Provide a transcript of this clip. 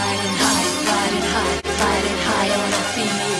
Riding high, riding high, riding high on a beat.